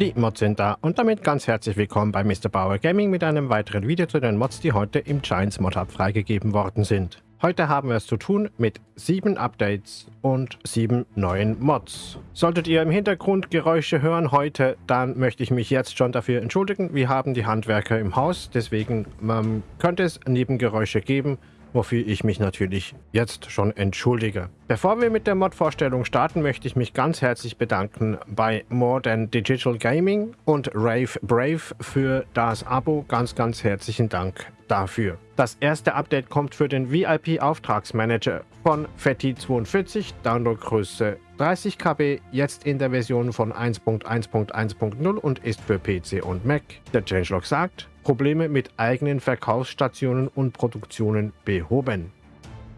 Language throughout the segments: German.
Die Mods sind da und damit ganz herzlich willkommen bei Mr. Bauer Gaming mit einem weiteren Video zu den Mods, die heute im Giants Mod Hub freigegeben worden sind. Heute haben wir es zu tun mit sieben Updates und sieben neuen Mods. Solltet ihr im Hintergrund Geräusche hören heute, dann möchte ich mich jetzt schon dafür entschuldigen. Wir haben die Handwerker im Haus, deswegen ähm, könnte es Nebengeräusche geben wofür ich mich natürlich jetzt schon entschuldige. Bevor wir mit der Mod-Vorstellung starten, möchte ich mich ganz herzlich bedanken bei More Than Digital Gaming und Rave Brave für das Abo. Ganz, ganz herzlichen Dank dafür. Das erste Update kommt für den VIP-Auftragsmanager von Fetti42, Downloadgröße 30 KB, jetzt in der Version von 1.1.1.0 und ist für PC und Mac. Der Changelog sagt, Probleme mit eigenen Verkaufsstationen und Produktionen behoben.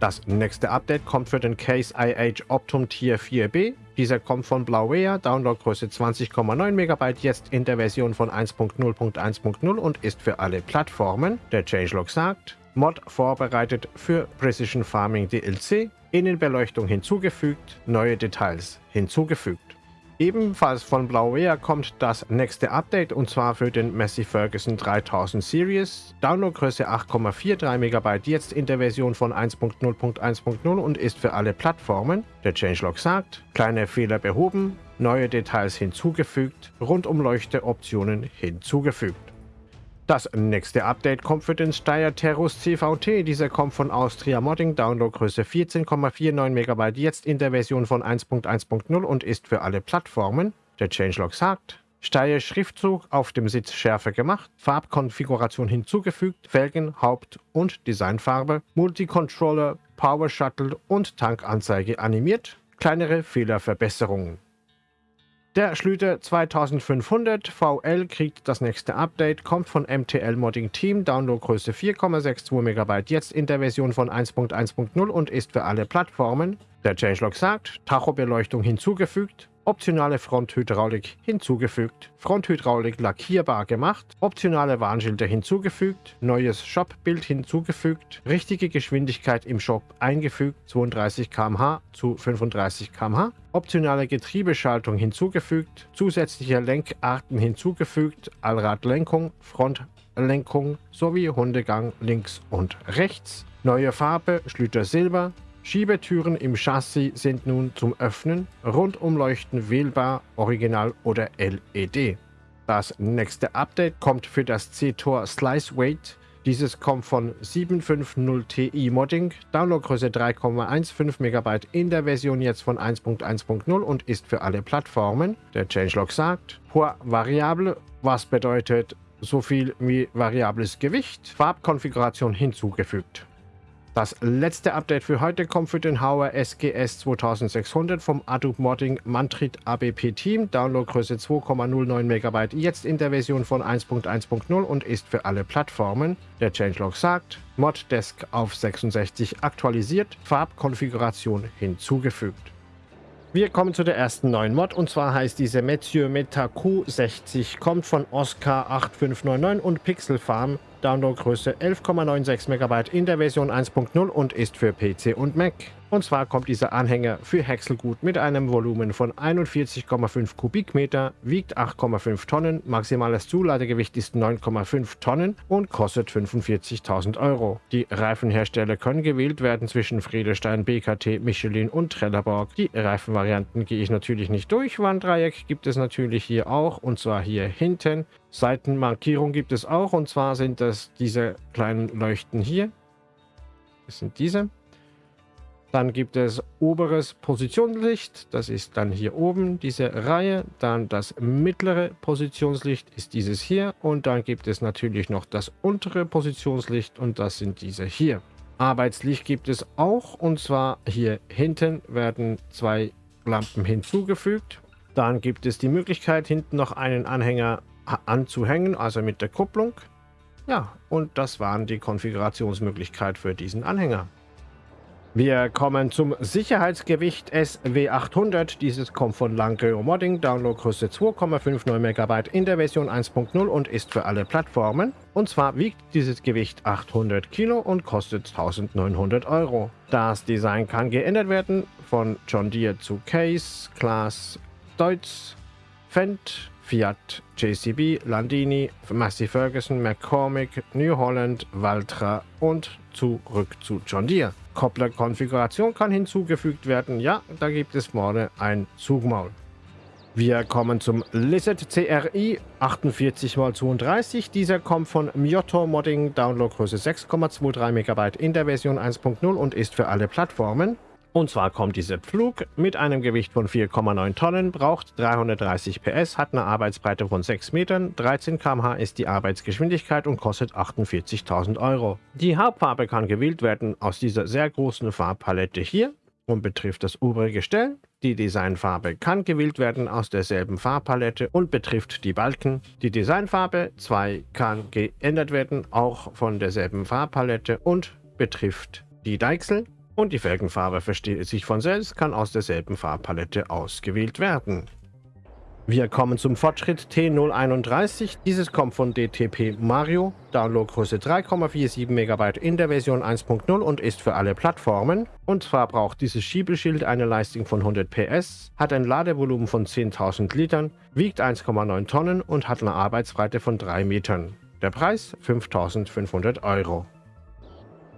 Das nächste Update kommt für den Case IH Optum Tier 4B. Dieser kommt von Blauware, Downloadgröße 20,9 MB, jetzt in der Version von 1.0.1.0 und ist für alle Plattformen. Der Changelog sagt, Mod vorbereitet für Precision Farming DLC, Innenbeleuchtung hinzugefügt, neue Details hinzugefügt. Ebenfalls von Blauware kommt das nächste Update und zwar für den Massey Ferguson 3000 Series. Downloadgröße 8,43 MB, jetzt in der Version von 1.0.1.0 und ist für alle Plattformen. Der Changelog sagt, kleine Fehler behoben, neue Details hinzugefügt, Rundumleuchte-Optionen hinzugefügt. Das nächste Update kommt für den Steyr Terrus CVT. Dieser kommt von Austria Modding, Downloadgröße 14,49 MB, jetzt in der Version von 1.1.0 und ist für alle Plattformen. Der Changelog sagt, Steyr Schriftzug auf dem Sitz schärfer gemacht, Farbkonfiguration hinzugefügt, Felgen, Haupt- und Designfarbe, Multicontroller, Power Shuttle und Tankanzeige animiert, kleinere Fehlerverbesserungen. Der Schlüter 2500 VL kriegt das nächste Update, kommt von MTL Modding Team, Downloadgröße 4,62 MB, jetzt in der Version von 1.1.0 und ist für alle Plattformen. Der Changelog sagt, Tachobeleuchtung hinzugefügt, optionale Fronthydraulik hinzugefügt, Fronthydraulik lackierbar gemacht, optionale Warnschilder hinzugefügt, neues Shop-Bild hinzugefügt, richtige Geschwindigkeit im Shop eingefügt, 32 km/h zu 35 km/h, optionale Getriebeschaltung hinzugefügt, zusätzliche Lenkarten hinzugefügt, Allradlenkung, Frontlenkung sowie Hundegang links und rechts, neue Farbe, Schlüter Silber, Schiebetüren im Chassis sind nun zum Öffnen, Rundumleuchten wählbar, Original oder LED. Das nächste Update kommt für das C-Tor Slice Weight. Dieses kommt von 750Ti Modding, Downloadgröße 3,15 MB in der Version jetzt von 1.1.0 und ist für alle Plattformen. Der Changelog sagt, Poids variable, was bedeutet so viel wie variables Gewicht, Farbkonfiguration hinzugefügt. Das letzte Update für heute kommt für den Hauer SGS 2600 vom Adobe Modding Mantrit ABP Team. Downloadgröße 2,09 MB, jetzt in der Version von 1.1.0 und ist für alle Plattformen. Der Changelog sagt, Moddesk auf 66 aktualisiert, Farbkonfiguration hinzugefügt. Wir kommen zu der ersten neuen Mod und zwar heißt diese Methieu Meta Q60, kommt von Oscar 8599 und Pixel Farm Downloadgröße 11,96 MB in der Version 1.0 und ist für PC und Mac. Und zwar kommt dieser Anhänger für Häckselgut mit einem Volumen von 41,5 Kubikmeter, wiegt 8,5 Tonnen, maximales Zuladegewicht ist 9,5 Tonnen und kostet 45.000 Euro. Die Reifenhersteller können gewählt werden zwischen Friedestein, BKT, Michelin und Trelleborg. Die Reifenvarianten gehe ich natürlich nicht durch. Warndreieck gibt es natürlich hier auch und zwar hier hinten. Seitenmarkierung gibt es auch und zwar sind das diese kleinen Leuchten hier. Das sind diese. Dann gibt es oberes Positionslicht, das ist dann hier oben diese Reihe. Dann das mittlere Positionslicht ist dieses hier. Und dann gibt es natürlich noch das untere Positionslicht und das sind diese hier. Arbeitslicht gibt es auch und zwar hier hinten werden zwei Lampen hinzugefügt. Dann gibt es die Möglichkeit hinten noch einen Anhänger anzuhängen, also mit der Kupplung. Ja, und das waren die Konfigurationsmöglichkeiten für diesen Anhänger. Wir kommen zum Sicherheitsgewicht SW800. Dieses kommt von Langeo Modding, Downloadgröße 2,59 MB in der Version 1.0 und ist für alle Plattformen. Und zwar wiegt dieses Gewicht 800 Kilo und kostet 1900 Euro. Das Design kann geändert werden von John Deere zu Case, Class, Deutz, Fendt, Fiat, JCB, Landini, Massey Ferguson, McCormick, New Holland, Valtra und zurück zu John Deere. Koppler-Konfiguration kann hinzugefügt werden. Ja, da gibt es vorne ein Zugmaul. Wir kommen zum Lizard CRI 48x32. Dieser kommt von Miotto Modding, Downloadgröße 6,23 MB in der Version 1.0 und ist für alle Plattformen. Und zwar kommt dieser Pflug mit einem Gewicht von 4,9 Tonnen, braucht 330 PS, hat eine Arbeitsbreite von 6 Metern, 13 km/h ist die Arbeitsgeschwindigkeit und kostet 48.000 Euro. Die Hauptfarbe kann gewählt werden aus dieser sehr großen Farbpalette hier und betrifft das obere Gestell. Die Designfarbe kann gewählt werden aus derselben Farbpalette und betrifft die Balken. Die Designfarbe 2 kann geändert werden, auch von derselben Farbpalette und betrifft die Deichsel. Und die Felgenfarbe versteht sich von selbst, kann aus derselben Farbpalette ausgewählt werden. Wir kommen zum Fortschritt T031. Dieses kommt von DTP Mario, Downloadgröße 3,47 MB in der Version 1.0 und ist für alle Plattformen. Und zwar braucht dieses Schiebeschild eine Leistung von 100 PS, hat ein Ladevolumen von 10.000 Litern, wiegt 1,9 Tonnen und hat eine Arbeitsbreite von 3 Metern. Der Preis 5.500 Euro.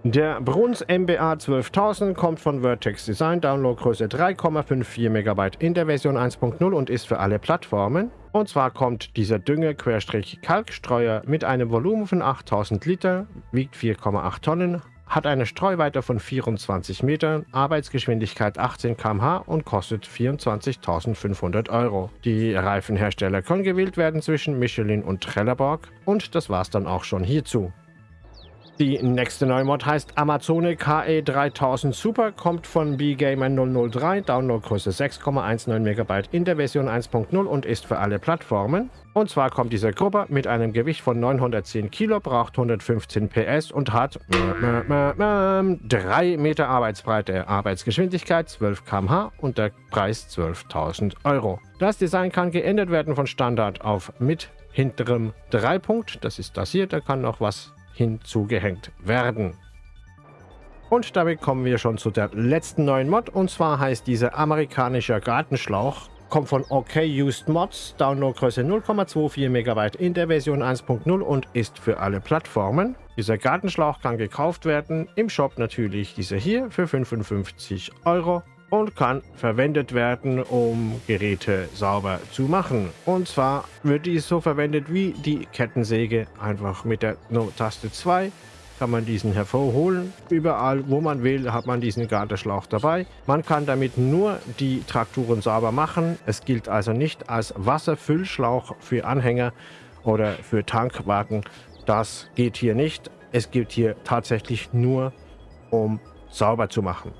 Der Bruns MBA 12000 kommt von Vertex Design, Downloadgröße 3,54 MB in der Version 1.0 und ist für alle Plattformen. Und zwar kommt dieser Dünge-Kalkstreuer mit einem Volumen von 8000 Liter, wiegt 4,8 Tonnen, hat eine Streuweite von 24 Metern, Arbeitsgeschwindigkeit 18 km/h und kostet 24.500 Euro. Die Reifenhersteller können gewählt werden zwischen Michelin und Trelleborg und das war's dann auch schon hierzu. Die nächste neue Mod heißt Amazone KE3000 Super, kommt von BGamer 003, Downloadgröße 6,19 MB in der Version 1.0 und ist für alle Plattformen. Und zwar kommt dieser Gruppe mit einem Gewicht von 910 Kilo, braucht 115 PS und hat 3 Meter Arbeitsbreite, Arbeitsgeschwindigkeit 12 km/h und der Preis 12.000 Euro. Das Design kann geändert werden von Standard auf mit hinterem Dreipunkt. Das ist das hier, da kann noch was hinzugehängt werden. Und damit kommen wir schon zu der letzten neuen Mod. Und zwar heißt dieser amerikanischer Gartenschlauch. Kommt von OK Used Mods, Downloadgröße 0,24 MB in der Version 1.0 und ist für alle Plattformen. Dieser Gartenschlauch kann gekauft werden, im Shop natürlich dieser hier für 55 Euro und kann verwendet werden, um Geräte sauber zu machen. Und zwar wird dies so verwendet wie die Kettensäge, einfach mit der Taste 2 kann man diesen hervorholen. Überall, wo man will, hat man diesen Gartenschlauch dabei. Man kann damit nur die Trakturen sauber machen. Es gilt also nicht als Wasserfüllschlauch für Anhänger oder für Tankwagen. Das geht hier nicht. Es gilt hier tatsächlich nur, um sauber zu machen.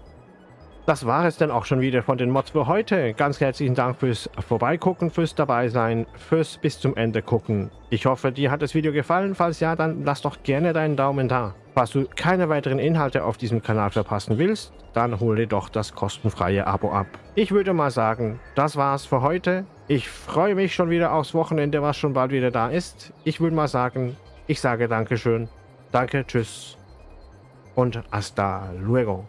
Das war es dann auch schon wieder von den Mods für heute. Ganz herzlichen Dank fürs Vorbeigucken, fürs Dabeisein, fürs bis zum Ende gucken. Ich hoffe, dir hat das Video gefallen. Falls ja, dann lass doch gerne deinen Daumen da. Falls du keine weiteren Inhalte auf diesem Kanal verpassen willst, dann hol dir doch das kostenfreie Abo ab. Ich würde mal sagen, das war's für heute. Ich freue mich schon wieder aufs Wochenende, was schon bald wieder da ist. Ich würde mal sagen, ich sage Dankeschön, danke, tschüss und hasta luego.